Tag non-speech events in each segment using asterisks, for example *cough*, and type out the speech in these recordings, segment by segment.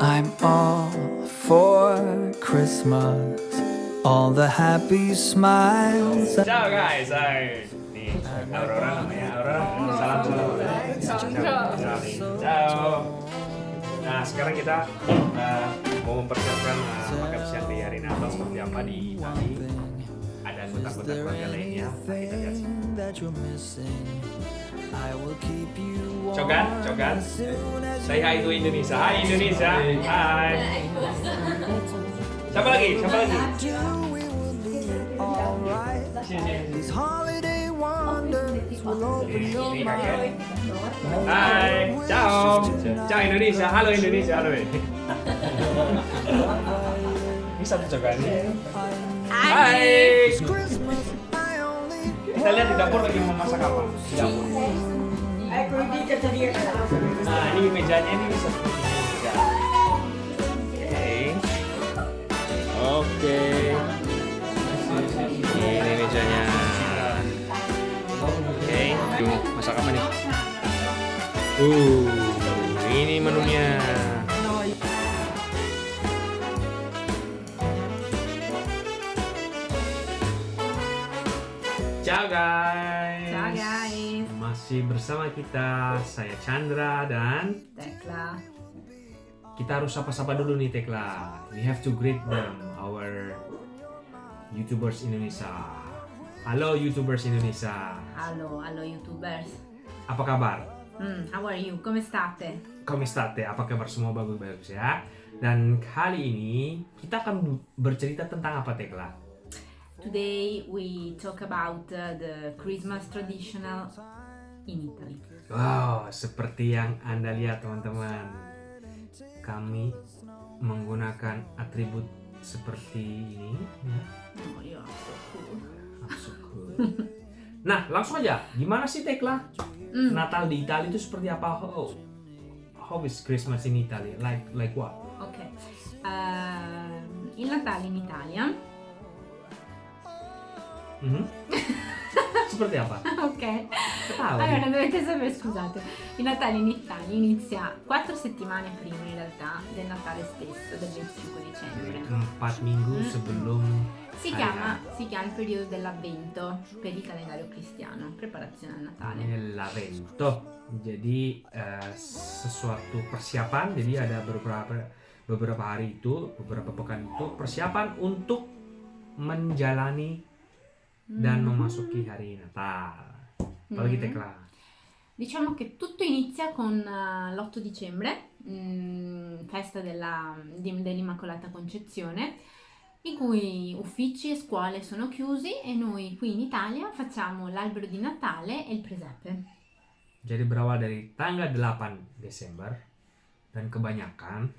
I'm all for Christmas, all the happy smiles. Ciao guys. Nih, Aurora. Aurora, salam salam. Ciao. Ciao. Nah, sekarang kita uh, mau mempersiapkan uh, makan siang di hari Natal seperti apa di Itali. Anggota-anggota keluarga lainnya. Nah, kita lihat. that you're missing. I will keep you warm Cogan, Cogan. Say hi to Indonesia. Hai Indonesia. Hai. Siapa lagi? Siapa lagi? Ini. Hai, ciao. Ciao Indonesia. Halo Indonesia. Halo. *laughs* Bisa tuh Cogan. Hai. Kita lihat di dapur lagi mau masak apa? Di dapur. Nah, ini mejanya ini bisa ini juga. Oke. Oke. Ini mejanya. Oke. Mau masak apa nih? Uh, Ciao guys. Ciao, guys. Masih bersama kita saya Chandra dan Tekla. kita harus sapa-sapa dulu nih Tekla. We have to greet them, our YouTubers Indonesia. Halo YouTubers Indonesia. Halo, halo YouTubers. Apa kabar? Mm, how are you? Come state? Come state? Apa kabar semua bagus-bagus ya? Dan kali ini kita akan bercerita tentang apa Tekla? Today we talk about uh, the Christmas traditional in Italy. Wow, seperti yang Anda lihat teman-teman. Kami menggunakan atribut seperti ini. ya. Oh, you're so cool. Masukku. Nah, langsung aja. Gimana sih Tekla? Mm. Natal di Italia itu seperti apa? How, how is Christmas in Italy? Like like what? Ok. Ehm, il Natale in Italia. *laughs* Mhm. seperti apa? ok. Ketawa. Allora, dovete sapere, scusate, il Natale in Italia inizia quattro settimane prima in realtà del Natale stesso, del 25 dicembre. Empat minggu Mm. sebelum Si Hai, chiama, si chiama il periodo dell'avvento per il calendario cristiano, preparazione al Natale. l'avvento. Jadi eh, sesuatu persiapan. Jadi ada beberapa beberapa hari itu, beberapa pekan itu persiapan untuk menjalani dan Mm. memasuki hari Natal. Apalagi Mm. Tekla. Diciamo che tutto inizia con eh, l'8 dicembre, mm, festa della- di- dell'Immacolata Concezione, in cui uffici e scuole sono chiusi e noi qui in Italia facciamo l'albero di Natale e il presepe. Jadi berawal dari tanggal 8 Desember dan kebanyakan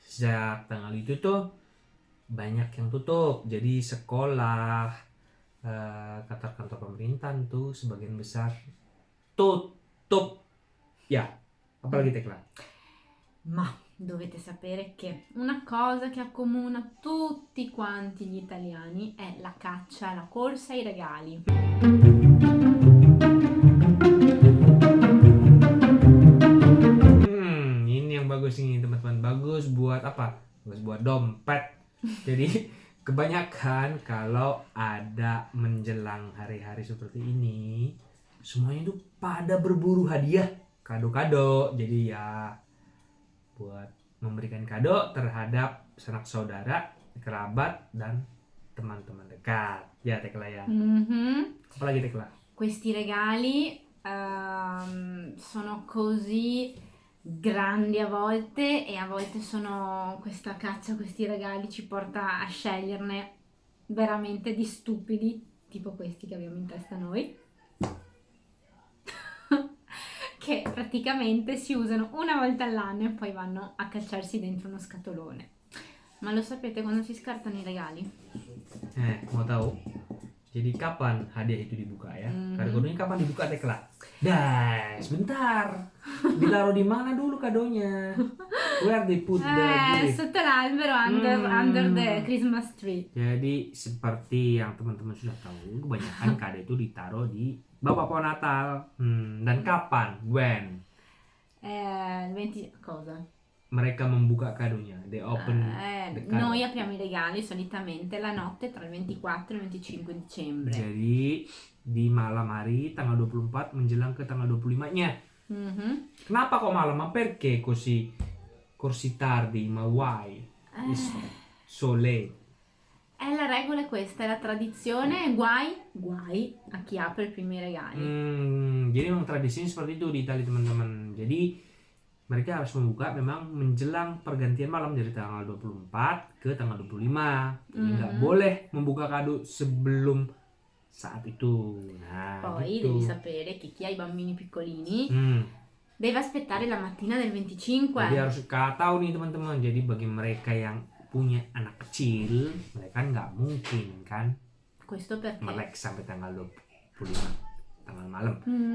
sejak tanggal itu tuh banyak yang tutup. Jadi sekolah, eh, kantor-kantor pemerintahan tuh sebagian besar tutup. Ya, apalagi Tekla? Ma dovete sapere che una cosa che accomuna tutti quanti gli italiani è la caccia, la corsa ai regali. Hmm, ini yang bagus ini teman-teman. Bagus buat apa? Bagus buat dompet. *laughs* Jadi kebanyakan kalau ada menjelang hari-hari seperti ini, semuanya itu pada berburu hadiah, kado-kado. Jadi ya buat memberikan kado terhadap sanak saudara, kerabat dan teman-teman dekat. Ya Tekla ya. Mhm. Apalagi Tekla? Questi regali ehm, sono così grandi a volte e a volte sono questa caccia questi regali ci porta a sceglierne veramente di stupidi, tipo questi che abbiamo in testa noi, *laughs* che praticamente si usano una volta all'anno e poi vanno a cacciarsi dentro uno scatolone. Ma lo sapete quando si scartano i regali? Eh, mau tahu? Jadi kapan hadiah itu dibuka ya? Mhm. Kado-kadonya kapan dibuka Tekla? Dah, sebentar. Ditaruh di mana dulu kadonya? Where they put the Eh, gift? sotto l'albero under, Mm. under the Christmas tree. Jadi seperti yang teman-teman sudah tahu, kebanyakan *laughs* kado itu ditaruh di bawah pohon Natal. Hmm, dan kapan? When? Eh, il 20... cosa? mereka membuka kadonya. They open Eh, the card. noi apriamo i regali solitamente la notte tra il 24 e il 25 dicembre. Jadi di malam hari tanggal 24 menjelang ke tanggal 25-nya. Mhm. Kenapa kok malam? Ma perché così così tardi? Ma why? Eh, Is so late. eh, la regola è questa, è la tradizione, guai, guai a chi apre i primi regali. Hmm, jadi memang tradisinya seperti itu di Italia teman-teman. Jadi mereka harus membuka memang menjelang pergantian malam dari tanggal 24 ke tanggal 25. Jadi nggak Mhm. boleh membuka kado sebelum saat itu. Nah, Poi gitu. devi sapere che chi ha i bambini piccolini Hmm, deve aspettare la mattina del 25. jadi harus kau tahu nih teman-teman. Jadi bagi mereka yang punya anak kecil, mereka nggak mungkin kan Questo perché? melek sampai tanggal 25 tanggal malam.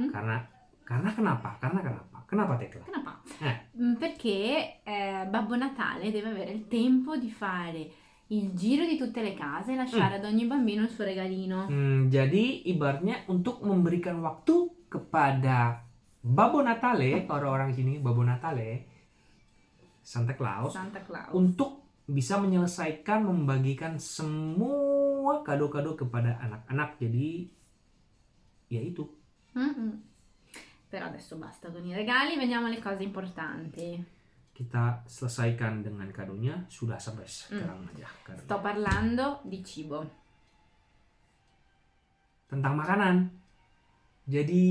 Karena karena kenapa? Karena kenapa? Kenapa Tekla? Kenapa? Eh. Mm, Perché eh, Babbo Natale deve avere il tempo di fare il giro di tutte le case e lasciare ad ogni bambino il suo regalino. Hmm, jadi ibaratnya untuk memberikan waktu kepada Babbo Natale, orang-orang sini Babbo Natale, Santa Claus, Santa Claus. untuk bisa menyelesaikan membagikan semua kado-kado kepada anak-anak. Jadi ya itu. Mm-mm. Però adesso basta con i regali, veniamo alle cose importanti. Kita selesaikan dengan kadonya sudah sampai sekarang aja. kadonya. Sto parlando di cibo. Tentang makanan. Jadi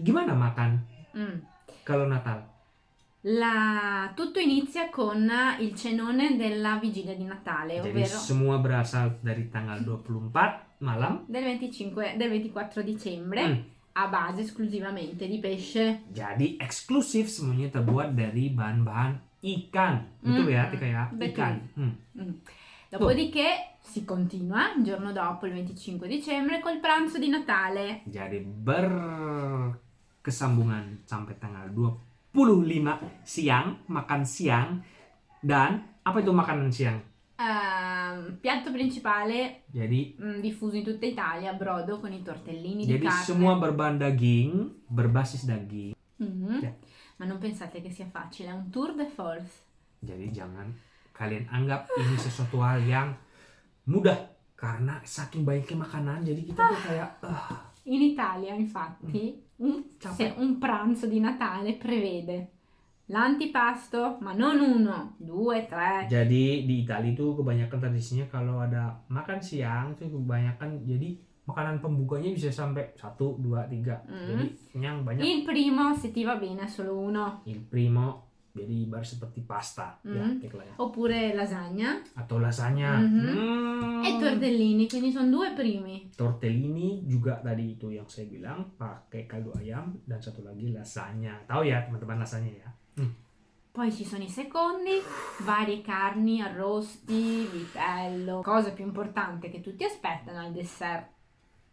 gimana makan Mm. kalau Natal? La- Tutto inizia con il cenone della vigilia di Natale, Jadi ovvero semua berasal dari tanggal 24 malam. del 25, del 24 dicembre, Hmm. A base esclusivamente di pesce. Jadi eksklusif semuanya terbuat dari bahan-bahan ikan. Betul ya, Mm, Tika ya? betul. Ikan. Hmm. Mm. Dopodiché si continua il giorno dopo, il 25 dicembre, col pranzo di Natale. Jadi berkesambungan sampai tanggal 25 siang, makan siang. Dan apa itu makanan siang? Ehm, piatto principale Jadi mm, diffuso in tutta Italia, brodo con i tortellini di jadi carne. semua berbahan daging, berbasis daging. Mhm. Ya. Ma non pensate che sia facile, è un tour de force. Jadi jangan kalian anggap ini sesuatu hal yang mudah karena saking banyaknya makanan jadi kita tuh kayak ah, In Italia, infatti, un, Ciao. se un pranzo di Natale prevede l'antipasto, ma non uno, due, tre. Jadi di Italia itu kebanyakan tradisinya kalau ada makan siang itu kebanyakan jadi makanan pembukanya bisa sampai satu dua tiga Hmm. jadi kenyang banyak. Il primo, se ti va bene, solo uno. Il primo jadi ibarat seperti pasta ya Hmm. Tekla ya. Oppure lasagna atau lasagna. Mhm. Hmm. e tortellini, quindi sono due primi. Tortellini juga tadi itu yang saya bilang pakai kaldu ayam dan satu lagi lasagna. Tahu ya teman-teman lasagna ya? Poi ci sono i secondi, varie carni, arrosti, vitello. Cosa più importante che tutti aspettano al dessert.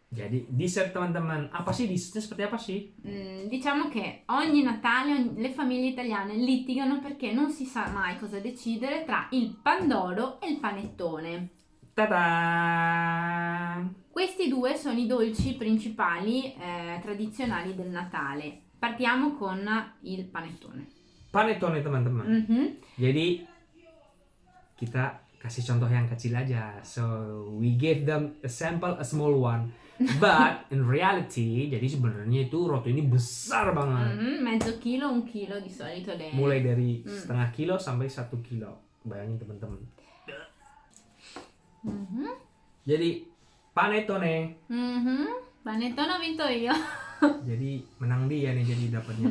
Jadi dessert teman-teman apa sih dessertnya seperti apa sih? Mm, diciamo che ogni Natale ogni- le famiglie italiane litigano perché non si sa mai cosa decidere tra il pandoro e il panettone. Ta-da! Questi due sono i dolci principali eh, tradizionali del Natale. Partiamo con il panettone. Panettone teman-teman. Mhm. Jadi kita kasih contoh yang kecil aja. So we gave them a sample a small one. *laughs* But in reality, jadi sebenarnya itu roti ini besar banget. Mhm, Mezzo chilo, un chilo di solito le... Mulai dari Mm. setengah kilo sampai satu kilo. Bayangin teman-teman. Mhm. Jadi panettone. Mhm. Panettone ho vinto io. Jadi menang dia nih jadi dapatnya.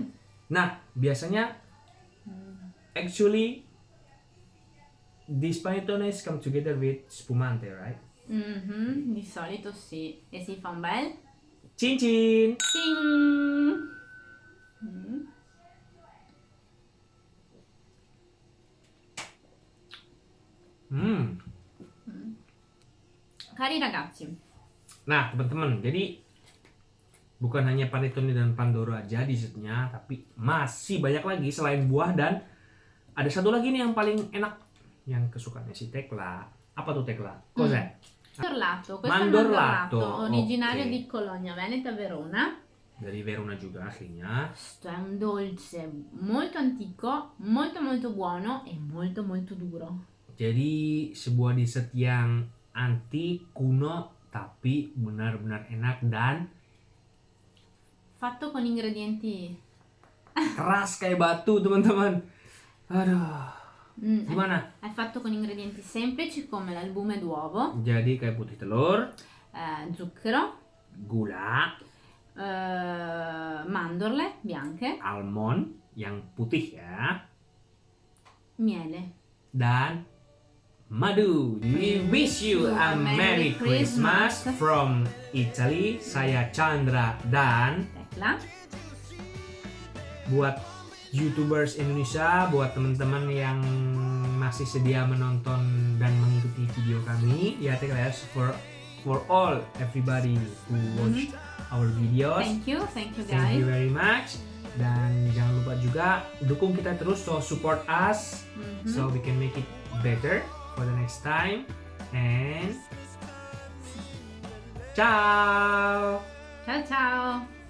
Nah, biasanya actually these panettones come together with spumante, right? Mhm, Di solito sì. E si fa un bel... Cincin. Ting! Mm. Hmm. Cari ragazzi, Nah, teman-teman, jadi bukan hanya panettone dan pandoro aja dessertnya, tapi masih banyak lagi selain buah dan ada satu lagi nih yang paling enak yang kesukaannya si Tekla. Apa tuh Tekla? Cos'è? mandorlato, questo Mandorlato, è mandorlato originario ok. di Cologna Veneta Verona. dari Verona juga aslinya. Questo è un dolce molto antico, molto molto buono e molto molto duro. Jadi sebuah dessert yang antik, kuno, tapi benar-benar enak dan Fatto con ingredienti... keras kayak batu teman-teman. Aduh, Mm, è, gimana? è fatto con ingredienti semplici come l'albume d'uovo, Jadi kayak putih telur, eh, zucchero, gula, eh, mandorle bianche, almond yang putih ya, miele. dan madu. We wish you a Merry Christmas from Italy. Saya Chandra dan Tecla. buat YouTubers Indonesia, buat teman-teman yang masih sedia menonton dan mengikuti video kami, ya take guys for for all everybody who watch our videos. Thank you, thank you Thank you guys. very much. Dan jangan lupa juga dukung kita terus, so support us, Mhm. so we can make it better for the next time. And ciao. Ciao ciao.